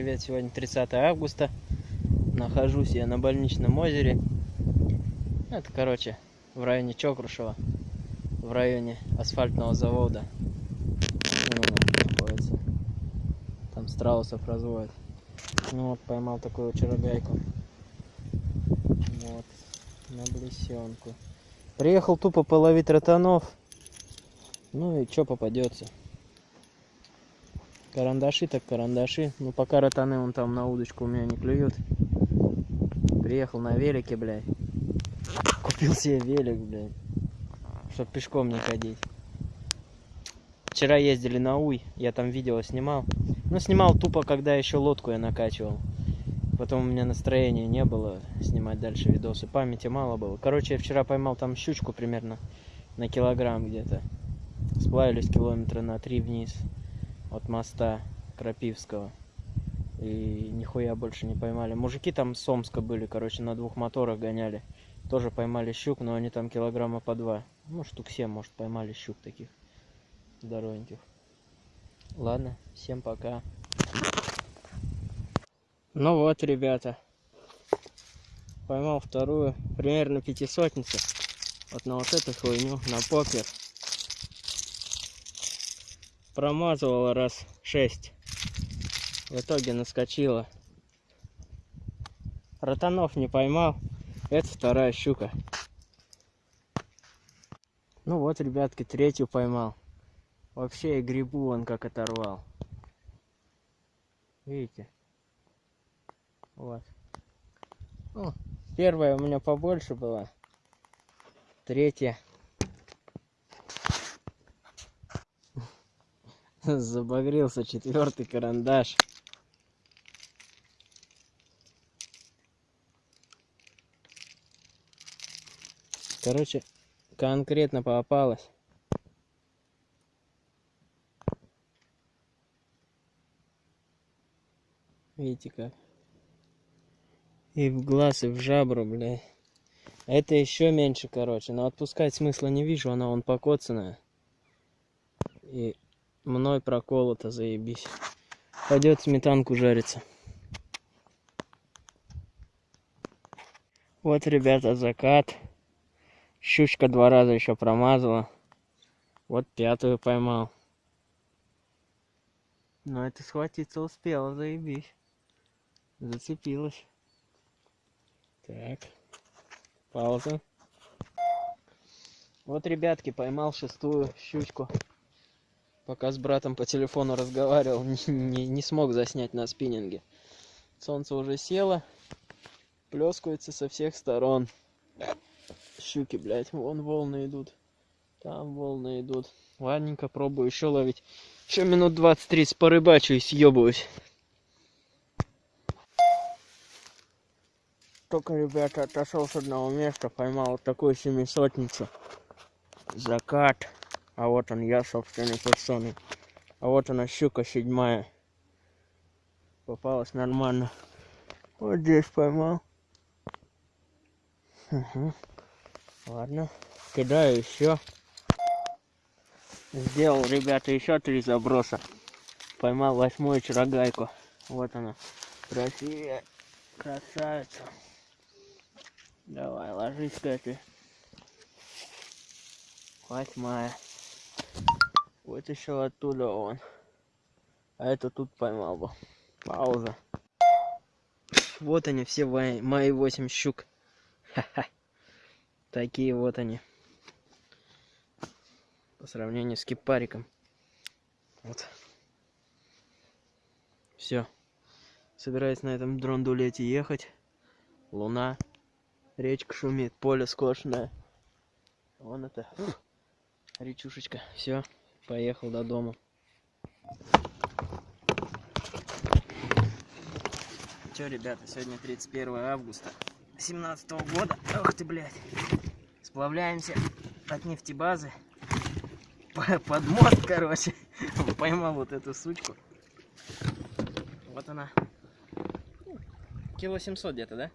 Привет! Сегодня 30 августа. Нахожусь я на больничном озере. Это, короче, в районе Чокрушева. В районе асфальтного завода. Ну. Там страусов разводят. Ну вот, поймал такую чарогайку. Вот, на блесенку. Приехал тупо половить ротанов. Ну и что попадется. Карандаши так карандаши. Ну пока ротаны он там на удочку у меня не клюют. Приехал на велике, блядь. Купил себе велик, блядь. Чтоб пешком не ходить. Вчера ездили на Уй, я там видео снимал. Ну, снимал тупо, когда еще лодку я накачивал. Потом у меня настроения не было снимать дальше видосы. Памяти мало было. Короче, я вчера поймал там щучку примерно на килограмм где-то. Сплавились километра на три вниз от моста Крапивского. И нихуя больше не поймали. Мужики там с Омска были, короче, на двух моторах гоняли. Тоже поймали щук, но они там килограмма по два. Ну, штук 7, может, поймали щук таких здоровеньких. Ладно, всем пока. Ну вот, ребята. Поймал вторую, примерно пятисотницу. Вот на вот эту хуйню, на покер промазывала раз шесть. В итоге наскочила. Ротанов не поймал. Это вторая щука. Ну вот, ребятки, третью поймал. Вообще и грибу он как оторвал. Видите? Вот. Ну, первая у меня побольше была. Третья Забагрился четвертый карандаш. Короче, конкретно попалась. Видите как? И в глаз, и в жабру, бля. Это еще меньше, короче. Но отпускать смысла не вижу, она вон покоцанная. И мной проколото, заебись. Пойдет сметанку жариться. Вот, ребята, закат. Щучка два раза еще промазала. Вот пятую поймал. Но это схватиться успела, заебись. Зацепилась. Так. Пауза. Вот, ребятки, поймал шестую щучку пока с братом по телефону разговаривал, не, не, смог заснять на спиннинге. Солнце уже село, плескается со всех сторон. Щуки, блядь, вон волны идут. Там волны идут. Ладненько, пробую еще ловить. Еще минут 20-30 порыбачу и съебываюсь. Только, ребята, отошел с одного места, поймал вот такую семисотницу. Закат. А вот он я собственной персоной. А вот она щука седьмая. Попалась нормально. Вот здесь поймал. Угу. Ладно. Кидаю еще. Сделал, ребята, еще три заброса. Поймал восьмую чарогайку. Вот она. Красивая. Красавица. Давай, ложись, Катя. Восьмая. Еще оттуда он. А это тут поймал бы. Пауза. Вот они все мои 8 щук. Ха-ха. Такие вот они. По сравнению с кипариком. Вот. Все. Собираюсь на этом дрондулете ехать. Луна. Речка шумит, поле скошенное. Вон это. Речушечка. Все поехал до дома. Че, ребята, сегодня 31 августа 17 года. Ох ты, блядь. Сплавляемся от нефтебазы под мост, короче. Поймал вот эту сучку. Вот она. Кило 700 где-то, да?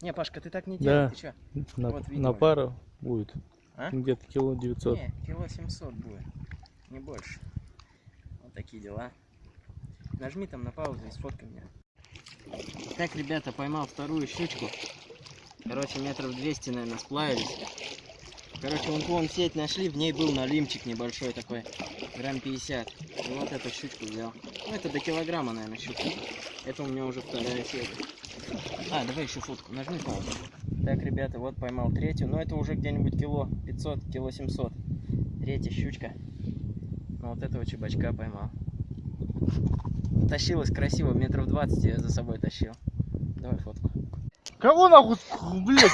Не, Пашка, ты так не делай, да. ты чё? На, вот, на пару будет. А? Где-то кило 900. Не, кило 700 будет не больше. Вот такие дела. Нажми там на паузу и сфоткай меня. Так, ребята, поймал вторую щучку. Короче, метров 200, наверное, сплавились. Короче, вон, вон сеть нашли, в ней был налимчик небольшой такой, грамм 50. И вот эту щучку взял. Ну, это до килограмма, наверное, щука. Это у меня уже вторая сеть. А, давай еще фотку, нажми паузу. Так, ребята, вот поймал третью, но это уже где-нибудь кило 500, кило 700. Третья щучка. Ну, вот этого чебачка поймал. Тащилась красиво, метров 20 я за собой тащил. Давай фотку. Кого нахуй, блядь,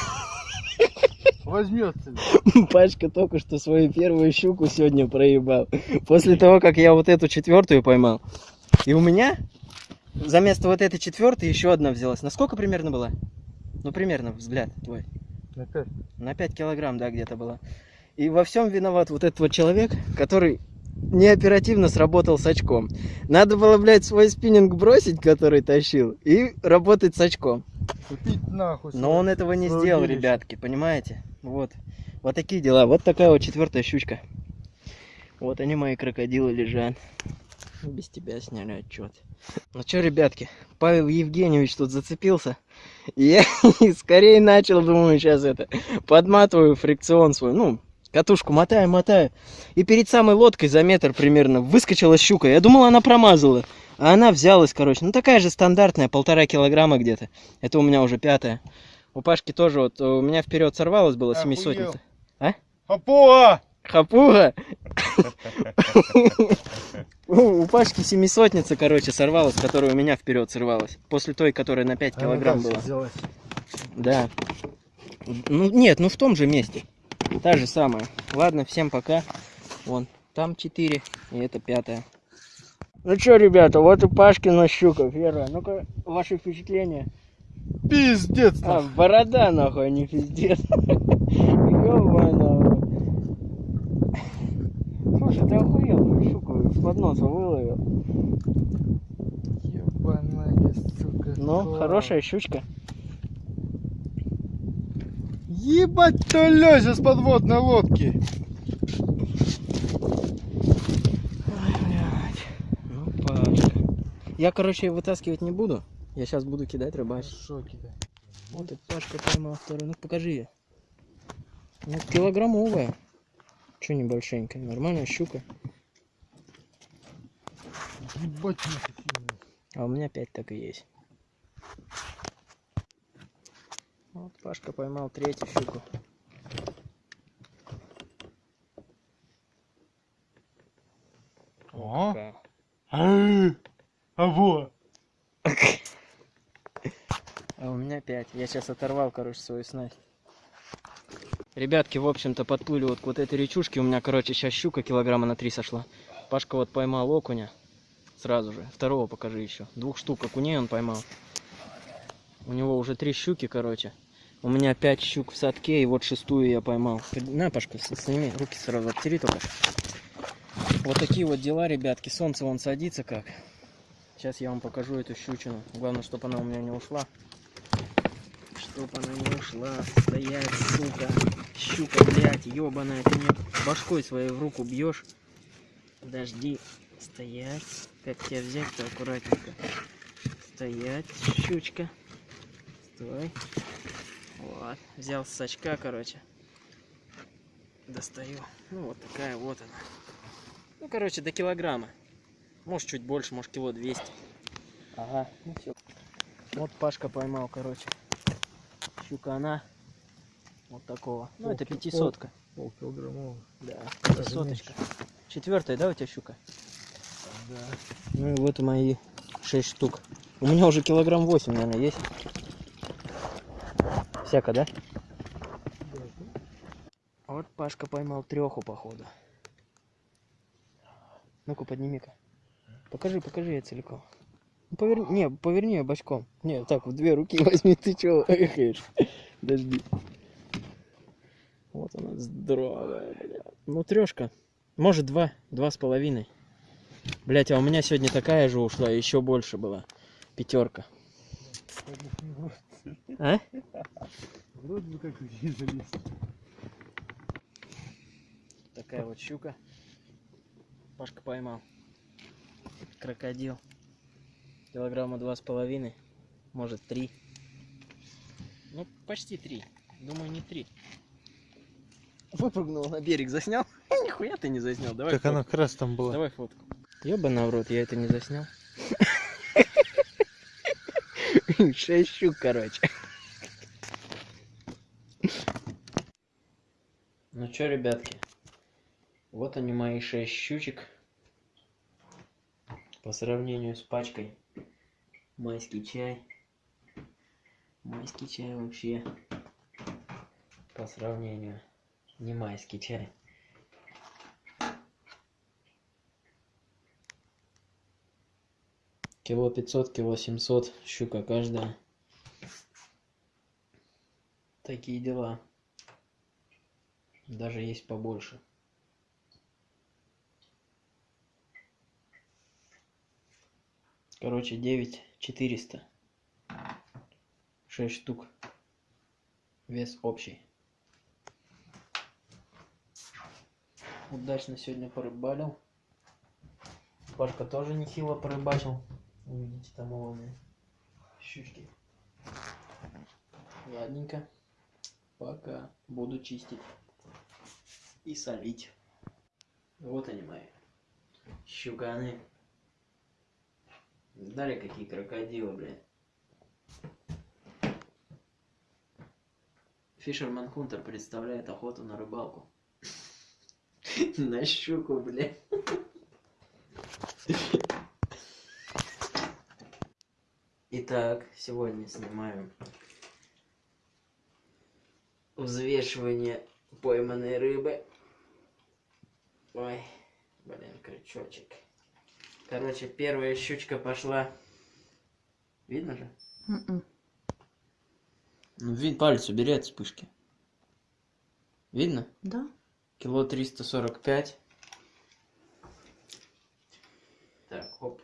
возьмется? Пачка только что свою первую щуку сегодня проебал. После того, как я вот эту четвертую поймал. И у меня за место вот этой четвертой еще одна взялась. На сколько примерно была? Ну, примерно, взгляд твой. Опять. На 5 килограмм, да, где-то была. И во всем виноват вот этот вот человек, который неоперативно сработал с очком. Надо было, блядь, свой спиннинг бросить, который тащил, и работать с очком. Купить нахуй. Но он этого не сделал, удилище. ребятки, понимаете? Вот. Вот такие дела. Вот такая вот четвертая щучка. Вот они, мои крокодилы, лежат. Без тебя сняли отчет. Ну что, ребятки, Павел Евгеньевич тут зацепился. И я скорее начал, думаю, сейчас это, подматываю фрикцион свой, ну, катушку мотаю, мотаю. И перед самой лодкой за метр примерно выскочила щука. Я думал, она промазала. А она взялась, короче. Ну, такая же стандартная, полтора килограмма где-то. Это у меня уже пятая. У Пашки тоже вот, у меня вперед сорвалась была Охуел. семисотница. Апоа! Хапуга! У Пашки семисотница, короче, сорвалась, которая у меня вперед сорвалась. После той, которая на 5 килограмм была. Да. Ну, нет, ну в том же месте. Та же самая. Ладно, всем пока. Вон, там 4, и это пятая. Ну что, ребята, вот и Пашкина щука первая. Ну-ка, ваши впечатления? Пиздец А, борода, нахуй, а не пиздец. Слушай, ты охуел, щуку с подноса выловил. Ебаная сука. Ну, хорошая щучка. Ебать, то лезет с подводной лодки. Я, короче, вытаскивать не буду. Я сейчас буду кидать рыбачить. Хорошо кидай. Вот и Пашка поймал вторую. Ну, покажи ее. Ну, килограммовая. Че небольшенькая, нормальная щука. Ебать. А у меня 5 так и есть. Вот Пашка поймал третью щуку. О. А, а во. А у меня 5. Я сейчас оторвал, короче, свою снасть. Ребятки, в общем-то, подплыли вот к вот этой речушке. У меня, короче, сейчас щука килограмма на 3 сошла. Пашка вот поймал окуня. Сразу же. Второго покажи еще. Двух штук окуней он поймал. У него уже три щуки, короче. У меня пять щук в садке, и вот шестую я поймал. На, Пашка, сними, руки сразу обтери только. Вот такие вот дела, ребятки. Солнце вон садится как. Сейчас я вам покажу эту щучину. Главное, чтобы она у меня не ушла. Чтоб она не ушла. Стоять, сука. Щука, блядь, ебаная. Ты мне башкой своей в руку бьешь. Подожди. Стоять. Как тебя взять-то аккуратненько. Стоять, щучка. Стой. Вот. Взял с сачка, короче. Достаю. Ну, вот такая вот она. Ну, короче, до килограмма. Может, чуть больше, может, кило 200. Ага, ну все. Вот Пашка поймал, короче. Щука она. Вот такого. Ну, это Полки- пятисотка. Полкилограммовая. Да, Даже пятисоточка. Четвертая, да, у тебя щука? Да. Ну и вот мои 6 штук. У меня уже килограмм 8, наверное, есть. Всяко, да? Вот Пашка поймал треху, походу. Ну-ка, подними-ка. Покажи, покажи я целиком. Ну, поверни, не, поверни ее бочком. Не, так, в две руки возьми, ты чего эхаешь? Подожди. Вот она здоровая, бля. Ну, трешка. Может, два, два с половиной. Блять, а у меня сегодня такая же ушла, еще больше была. Пятерка. А? Вроде бы как здесь залез. Такая вот щука. Пашка поймал. Крокодил. Килограмма два с половиной. Может три. Ну, почти три. Думаю, не три. Выпрыгнул на берег, заснял? Нихуя ты не заснял. Давай Так она как раз там была. Давай фотку. Ёбана в рот, я это не заснял. Шесть щук, короче. Ну чё, ребятки, вот они мои шесть щучек. По сравнению с пачкой майский чай. Майский чай вообще по сравнению не майский чай. Кило 500, кило 700, щука каждая. Такие дела. Даже есть побольше. Короче, 9 400. 6 штук. Вес общий. Удачно сегодня порыбалил. Пашка тоже нехило порыбачил. Увидите там уловные щучки. Ладненько. Пока. Буду чистить. И солить. Вот они мои. Щуканы. Дали какие крокодилы, блядь. Фишерман Хунтер представляет охоту на рыбалку. На щуку, блядь. Итак, сегодня снимаем взвешивание пойманной рыбы. Ой, блин, крючочек. Короче, первая щучка пошла. Видно же? Мгм. Ну, вид палец убери от вспышки. Видно? Да? Кило 345. Так, хоп.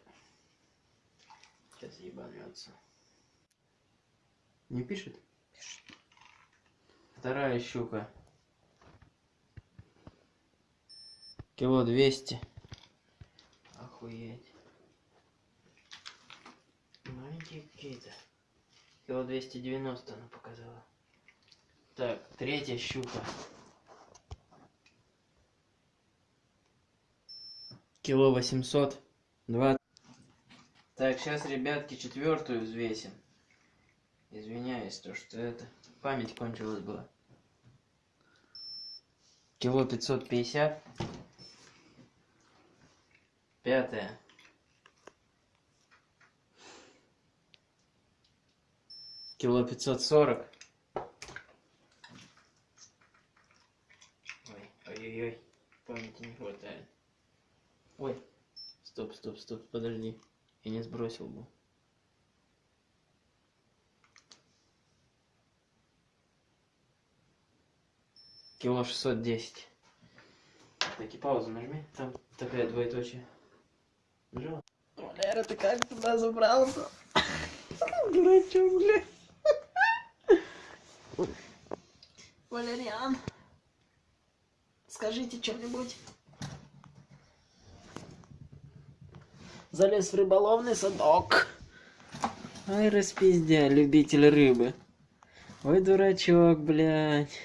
Сейчас ебанется. Не пишет? Пишет. Вторая щука. Кило 200. Охуеть. Маленькие какие-то. Кило 290 она показала. Так, третья щука. Кило 800. Два. Так, сейчас, ребятки, четвертую взвесим. Извиняюсь, то что это память кончилась была. Кило 550. Пятая. Кило 540. Ой, ой-ой-ой, памяти не хватает. Ой, стоп, стоп, стоп, подожди. Я не сбросил бы. Кило 610. Так, и паузу нажми. Там такая двоеточие. Нажала? Валера, ты как туда забрался? Дурачок, бля. Валериан, скажите что-нибудь. Залез в рыболовный садок. Ай, распиздя, любитель рыбы. Ой, дурачок, блядь.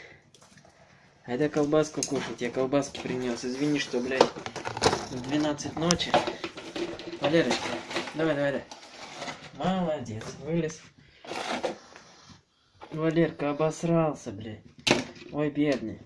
Айда колбаску кушать, я колбаски принес. Извини, что, блядь, в 12 ночи. Валерочка, давай, давай, давай. Молодец, вылез. Валерка обосрался, блядь. Ой, бедный.